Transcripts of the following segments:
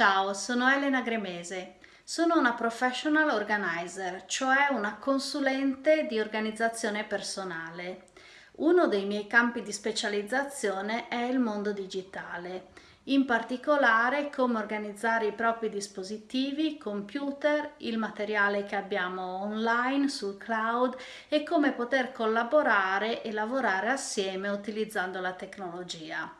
Ciao, sono Elena Gremese. Sono una professional organizer, cioè una consulente di organizzazione personale. Uno dei miei campi di specializzazione è il mondo digitale, in particolare come organizzare i propri dispositivi, computer, il materiale che abbiamo online sul cloud e come poter collaborare e lavorare assieme utilizzando la tecnologia.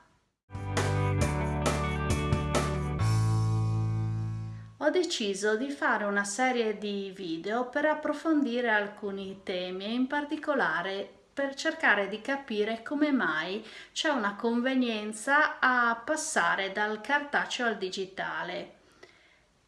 Ho deciso di fare una serie di video per approfondire alcuni temi e in particolare per cercare di capire come mai c'è una convenienza a passare dal cartaceo al digitale.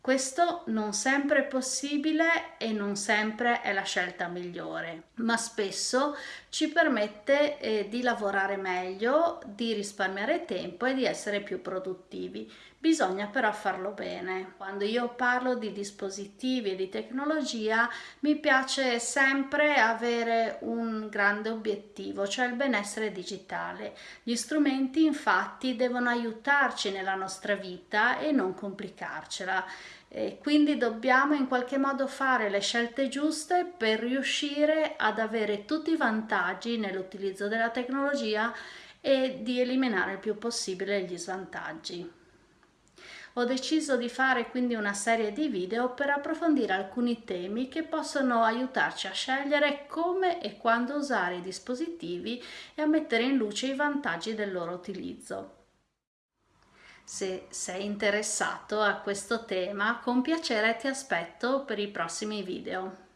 Questo non sempre è possibile e non sempre è la scelta migliore, ma spesso ci permette eh, di lavorare meglio, di risparmiare tempo e di essere più produttivi. Bisogna però farlo bene. Quando io parlo di dispositivi e di tecnologia mi piace sempre avere un grande obiettivo, cioè il benessere digitale. Gli strumenti infatti devono aiutarci nella nostra vita e non complicarcela. E quindi dobbiamo in qualche modo fare le scelte giuste per riuscire ad avere tutti i vantaggi nell'utilizzo della tecnologia e di eliminare il più possibile gli svantaggi. Ho deciso di fare quindi una serie di video per approfondire alcuni temi che possono aiutarci a scegliere come e quando usare i dispositivi e a mettere in luce i vantaggi del loro utilizzo. Se sei interessato a questo tema, con piacere ti aspetto per i prossimi video.